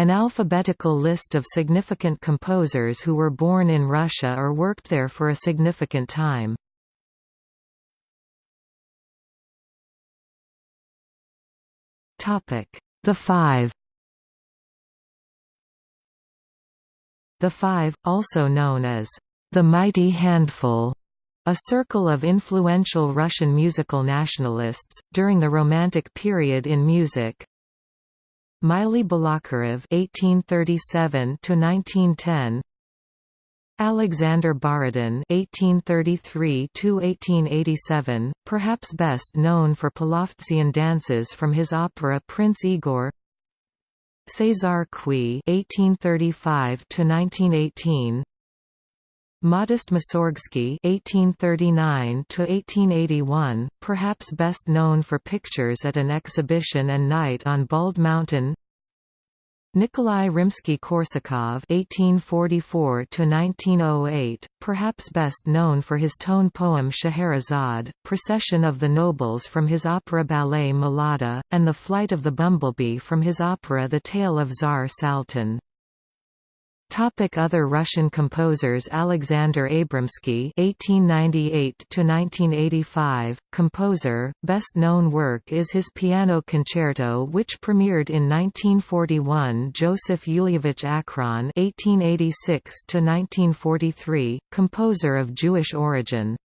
An alphabetical list of significant composers who were born in Russia or worked there for a significant time. The Five The Five, also known as the Mighty Handful, a circle of influential Russian musical nationalists, during the Romantic period in music. Mily Balakirev (1837–1910), Alexander Borodin (1833–1887), perhaps best known for Polovtsian dances from his opera Prince Igor. César Cui (1835–1918), Modest Mussorgsky (1839–1881), perhaps best known for pictures at an exhibition and night on Bald Mountain. Nikolai Rimsky-Korsakov (1844–1908), perhaps best known for his tone poem Scheherazade, Procession of the Nobles from his opera ballet Mlada, and The Flight of the Bumblebee from his opera The Tale of Tsar Saltan. Topic Other Russian composers Alexander Abramsky (1898–1985), composer. Best known work is his piano concerto, which premiered in 1941. Joseph Yulievich Achron (1886–1943), composer of Jewish origin.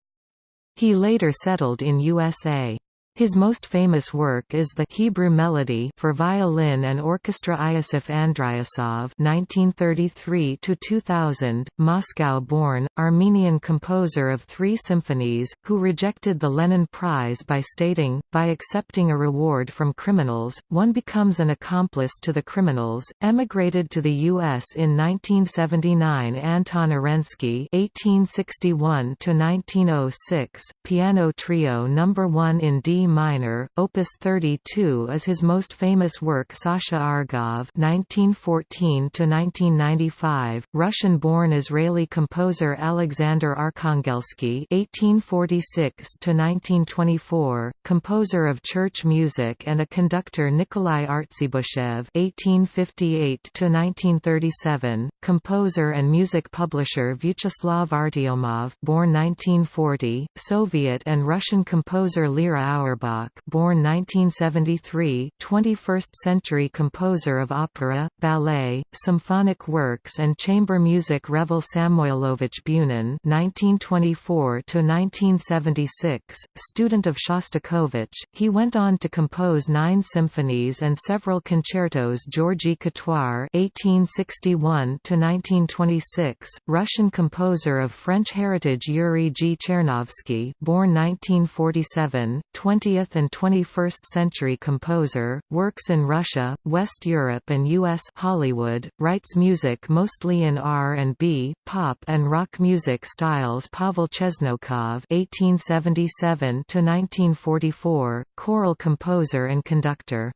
He later settled in USA. His most famous work is the Hebrew Melody for violin and orchestra Iosif Andriasov (1933–2000), Moscow-born Armenian composer of three symphonies, who rejected the Lenin Prize by stating, "By accepting a reward from criminals, one becomes an accomplice to the criminals." Emigrated to the U.S. in 1979. Anton Arensky (1861–1906), piano trio number one in D minor, Opus 32 is his most famous work Sasha Argov (1914–1995). Russian-born Israeli composer Alexander Arkhangelsky (1846–1924), composer of church music and a conductor Nikolai Artzybashev (1858–1937), composer and music publisher Vyacheslav Artyomov, born 1940, Soviet and Russian composer Lera Auer Auerbach born 1973, 21st-century composer of opera, ballet, symphonic works and chamber music Revel Samoilovich Bunin (1924–1976), student of Shostakovich, he went on to compose nine symphonies and several concertos. Georgy Catoire (1861–1926), Russian composer of French heritage Yuri G. Chernovsky, born 1947, 20 20th and 21st century composer, works in Russia, West Europe and U.S. Hollywood, writes music mostly in R&B, pop and rock music styles Pavel Chesnokov (1877–1944), choral composer and conductor.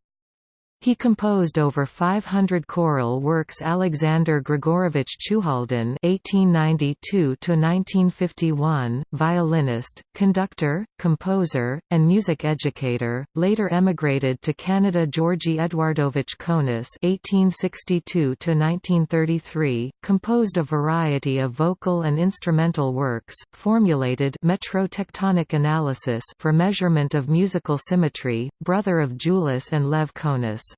He composed over 500 choral works Alexander Grigorovich Chuhaldin (1892–1951), violinist, conductor, composer, and music educator, later emigrated to Canada. Georgy Eduardovich Conus (1862–1933), composed a variety of vocal and instrumental works, formulated metrotectonic analysis for measurement of musical symmetry, brother of Julius and Lev Conus.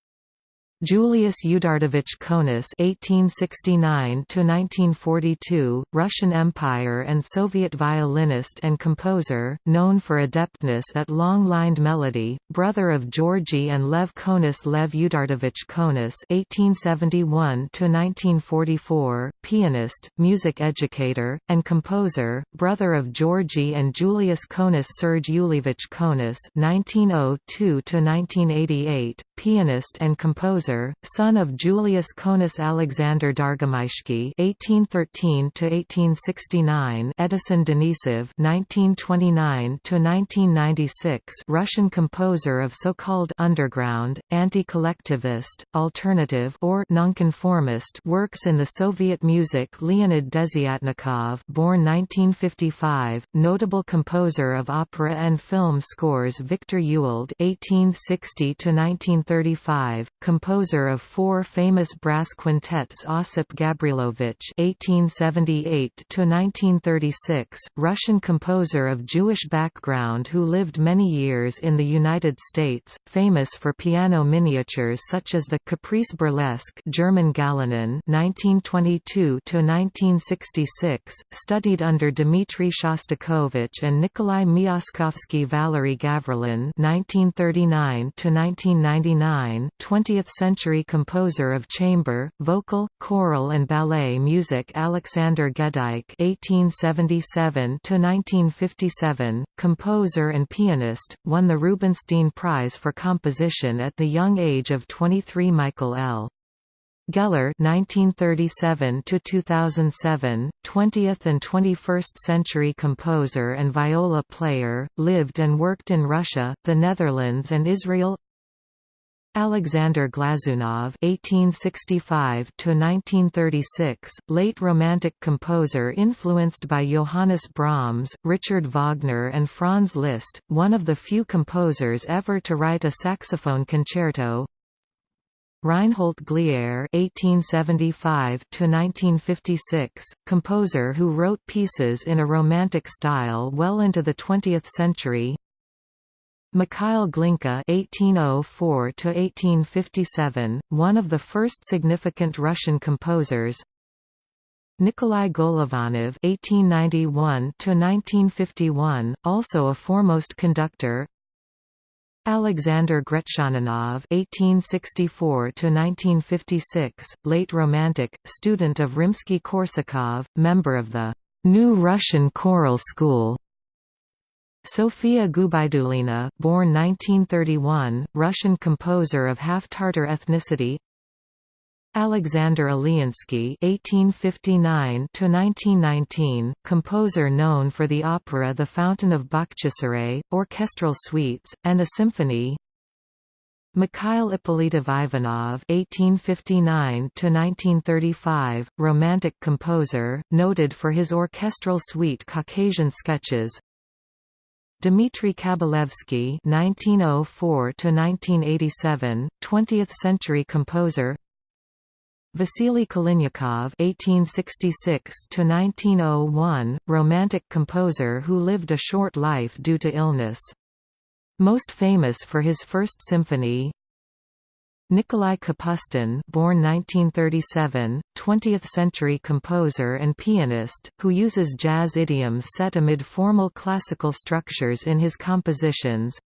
Julius Eduardovich Conus (1869–1942), Russian Empire and Soviet violinist and composer, known for adeptness at long-lined melody, brother of Georgy and Lev Conus. Lev Eduardovich Conus (1871–1944), pianist, music educator, and composer, brother of Georgy and Julius Conus. Serge Yulievich Conus (1902–1988), pianist and composer son of Julius Conus Alexander Dargomyzhsky (1813–1869), Edison Denisov (1929–1996), Russian composer of so-called underground, anti-collectivist, alternative or nonconformist works in the Soviet music. Leonid Desyatnikov, born 1955, notable composer of opera and film scores. Victor Ewald (1860–1935), 1935, composer of four famous brass quintets Osip Gavrilovich (1878–1936), Russian composer of Jewish background who lived many years in the United States, famous for piano miniatures such as the Caprice Burlesque (German Galynin, 1922–1966), studied under Dmitry Shostakovich and Nikolai Myaskovsky. Valery Gavrilin (1939–1999), 20th-century composer of chamber, vocal, choral, and ballet music. Alexander Goedicke (1877–1957), composer and pianist, won the Rubinstein Prize for Composition at the young age of 23. Michael L. Geller 1937–2007, 20th and 21st century composer and viola player, lived and worked in Russia, the Netherlands and Israel Alexander Glazunov (1865–1936), late Romantic composer influenced by Johannes Brahms, Richard Wagner, and Franz Liszt, one of the few composers ever to write a saxophone concerto. Reinhold Glier (1875–1956), composer who wrote pieces in a Romantic style well into the 20th century. Mikhail Glinka (1804–1857), one of the first significant Russian composers. Nikolai Golovanov (1891–1951), also a foremost conductor. Alexander Gretchaninov (1864–1956), late Romantic, student of Rimsky-Korsakov, member of the New Russian Choral School. Sofia Gubaidulina, born 1931, Russian composer of half-Tatar ethnicity. Alexander Ilyinsky (1859–1919), composer known for the opera *The Fountain of Bakhchisaray*, orchestral suites, and a symphony. Mikhail Ippolitov Ivanov (1859–1935), Romantic composer, noted for his orchestral suite Caucasian Sketches. Dmitry Kabalevsky (1904–1987), 20th-century composer. Vasily Kalinnikov (1866–1901), Romantic composer who lived a short life due to illness. Most famous for his First Symphony. Nikolai Kapustin, born 1937, 20th-century composer and pianist, who uses jazz idioms set amid formal classical structures in his compositions.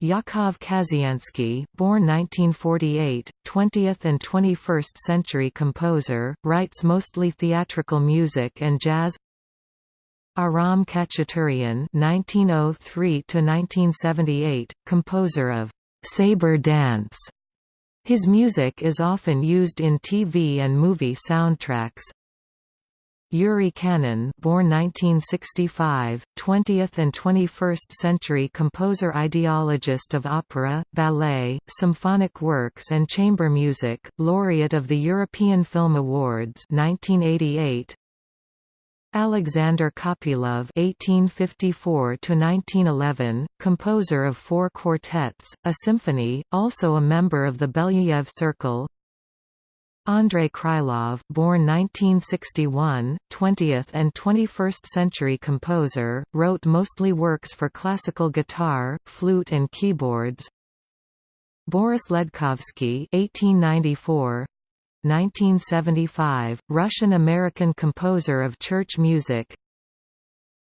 Yakov Kazyansky, born 1948, 20th and 21st century composer, writes mostly theatrical music and jazz. Aram Khachaturian (1903–1978), composer of Saber Dance. His music is often used in TV and movie soundtracks. Yuri Khanon born 1965, 20th and 21st century composer ideologist of opera, ballet, symphonic works and chamber music, laureate of the European Film Awards 1988, Alexander Kopylov (1854–1911), composer of four quartets, a symphony, also a member of the Belyayev Circle. Andrei Krylov born 1961, 20th and 21st century composer, wrote mostly works for classical guitar, flute and keyboards. Boris Ledkovsky 1894, 1975, Russian-American composer of church music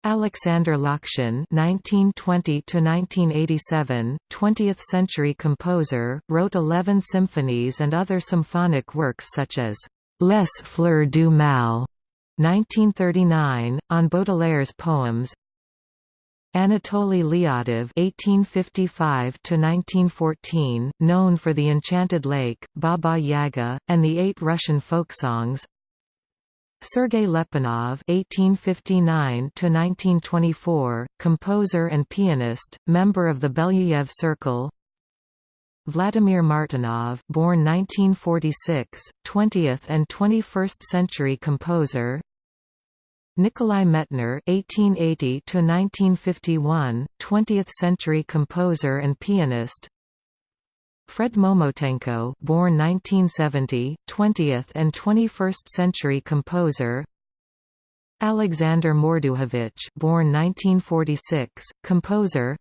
Alexander Lokshin (1920–1987), 20th-century composer, wrote eleven symphonies and other symphonic works such as Les Fleurs du Mal, 1939, on Baudelaire's poems. Anatoly Lyadov (1855–1914), known for *The Enchanted Lake*, *Baba Yaga*, and the eight Russian folk songs. Sergei Lyapunov (1859–1924), composer and pianist, member of the Belyayev Circle. Vladimir Martynov, born 1946, 20th and 21st century composer. Nikolai Medtner (1880–1951), 20th century composer and pianist. Fred Momotenko born 1970, 20th and 21st century composer Alexander Morduhovich born 1946, composer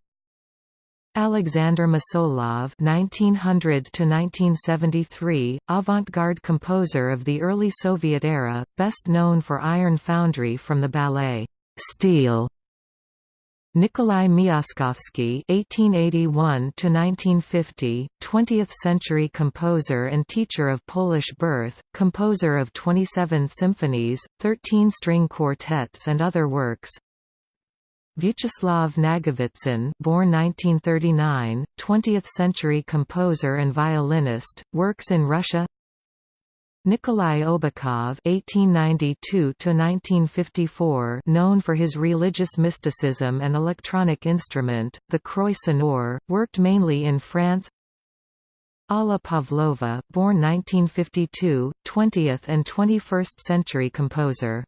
Alexander Mosolov (1900–1973), avant-garde composer of the early Soviet era, best known for Iron Foundry from the ballet Steel. Nikolai Miaskovsky (1881–1950), 20th-century composer and teacher of Polish birth, composer of 27 symphonies, 13 string quartets, and other works. Vyacheslav Nagovitsyn born 1939, 20th-century composer and violinist, works in Russia Nikolai Obukhov (1892–1954), known for his religious mysticism and electronic instrument, the Croix sonore, worked mainly in France. Alla Pavlova, born 1952, 20th and 21st century composer.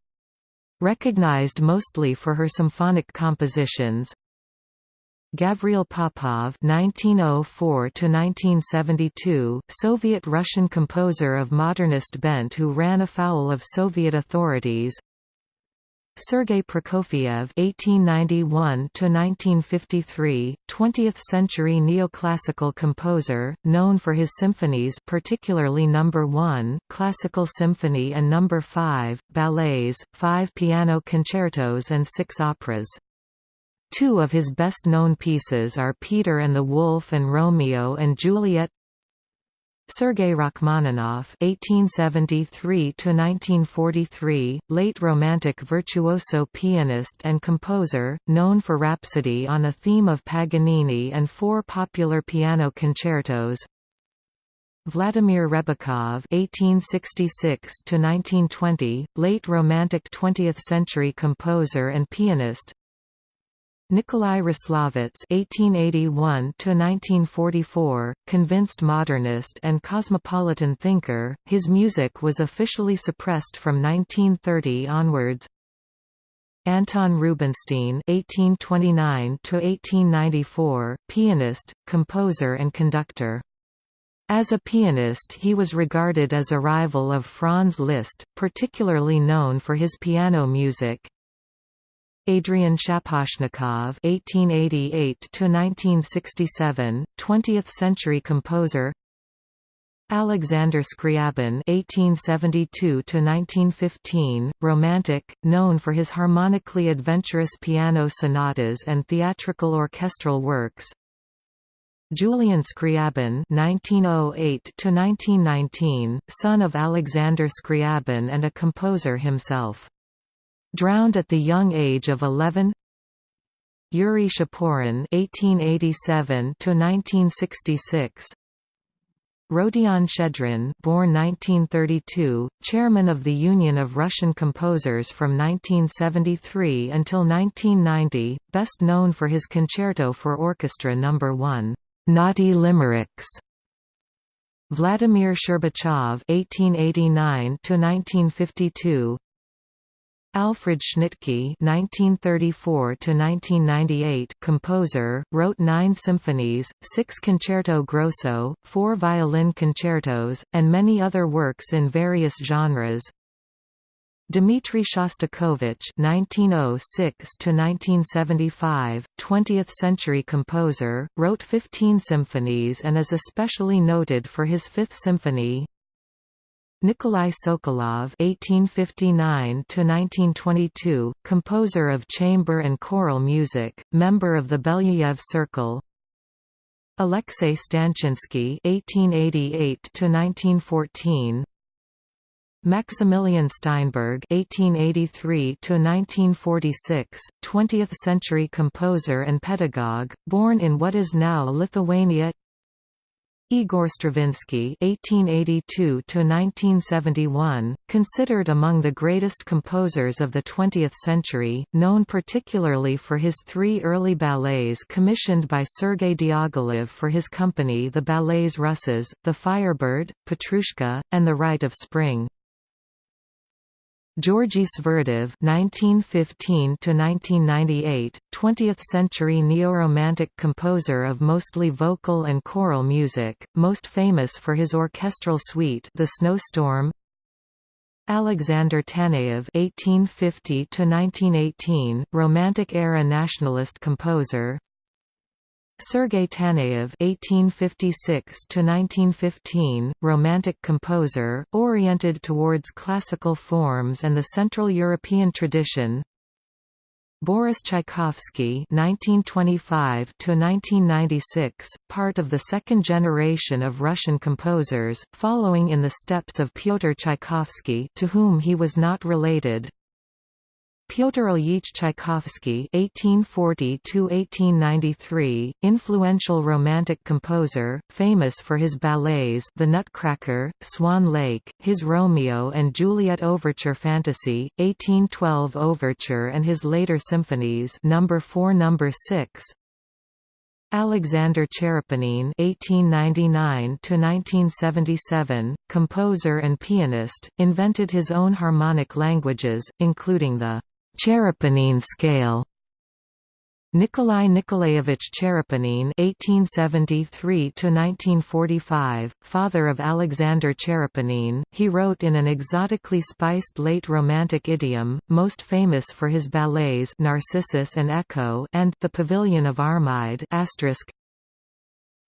Recognized mostly for her symphonic compositions, Gavril Popov (1904–1972), Soviet-Russian composer of modernist bent who ran afoul of Soviet authorities. Sergei Prokofiev (1891–1953), 20th-century neoclassical composer, known for his symphonies, particularly Number no. 1, Classical Symphony, and Number no. 5, ballets, five piano concertos, and six operas. Two of his best-known pieces are Peter and the Wolf and Romeo and Juliet Sergei Rachmaninoff (1873–1943), late Romantic virtuoso pianist and composer, known for Rhapsody on a theme of Paganini and four popular piano concertos. Vladimir Rebikov (1866–1920), late Romantic 20th-century composer and pianist. Nikolai Roslovets (1881–1944), convinced modernist and cosmopolitan thinker, his music was officially suppressed from 1930 onwards. Anton Rubinstein (1829–1894), pianist, composer, and conductor. As a pianist he was regarded as a rival of Franz Liszt, particularly known for his piano music. Adrian Shaposhnikov (1888–1967), 20th-century composer. Alexander Scriabin (1872–1915), Romantic, known for his harmonically adventurous piano sonatas and theatrical orchestral works. Julian Scriabin (1908–1919), son of Alexander Scriabin and a composer himself. Drowned at the young age of 11 Yuri Shaporin (1887–1966), Rodion Shchedrin, born 1932, chairman of the Union of Russian Composers from 1973 until 1990, best known for his concerto for orchestra No. 1, "Naughty Limericks". Vladimir Sherbachev (1889–1952), Alfred Schnittke (1934–1998), composer, wrote nine symphonies, six concerto grosso, four violin concertos, and many other works in various genres. Dmitri Shostakovich (1906–1975), 20th-century composer, wrote 15 symphonies and is especially noted for his Fifth Symphony. Nikolai Sokolov (1859–1922), composer of chamber and choral music, member of the Belyayev Circle. Alexei Stanchinsky (1888–1914). Maximilian Steinberg (1883–1946), 20th-century composer and pedagogue, born in what is now Lithuania. Igor Stravinsky (1882–1971), considered among the greatest composers of the 20th century, known particularly for his three early ballets commissioned by Sergei Diaghilev for his company the Ballets Russes, The Firebird, Petrushka, and The Rite of Spring. Georgy Sverdlov (1915–1998), 20th-century neo-romantic composer of mostly vocal and choral music, most famous for his orchestral suite *The Snowstorm*. Alexander Taneyev (1850–1918), Romantic-era nationalist composer. Sergei Taneyev (1856–1915), Romantic composer, oriented towards classical forms and the Central European tradition. Boris Tchaikovsky (1925–1996), part of the second generation of Russian composers, following in the steps of Pyotr Tchaikovsky, to whom he was not related. Pyotr Ilyich Tchaikovsky (1840–1893), influential Romantic composer, famous for his ballets *The Nutcracker*, *Swan Lake*, his Romeo and Juliet Overture Fantasy, 1812 Overture, and his later symphonies Number 4, Number 6. Alexander Tcherepnin (1899–1977), composer and pianist, invented his own harmonic languages, including the Tcherepnin scale Nikolai Nikolaevich Tcherepnin (1873–1945), father of Alexander Tcherepnin, he wrote in an exotically spiced late Romantic idiom, most famous for his ballets *Narcissus and Echo* and *The Pavilion of Armide*.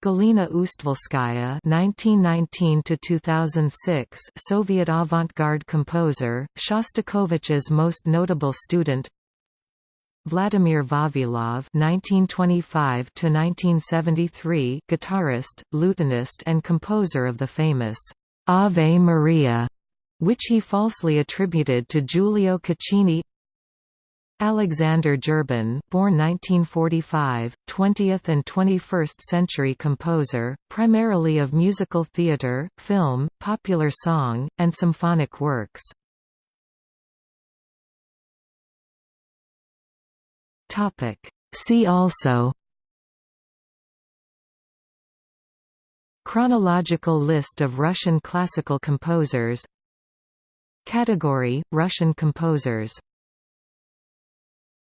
Galina Ustvolskaya (1919–2006), Soviet avant-garde composer, Shostakovich's most notable student. Vladimir Vavilov (1925–1973), guitarist, lutenist, and composer of the famous Ave Maria, which he falsely attributed to Giulio Caccini. Alexander Zhurbin, born 1945, 20th and 21st century composer, primarily of musical theatre, film, popular song, and symphonic works. Topic: See also Chronological list of Russian classical composers Category – Russian composers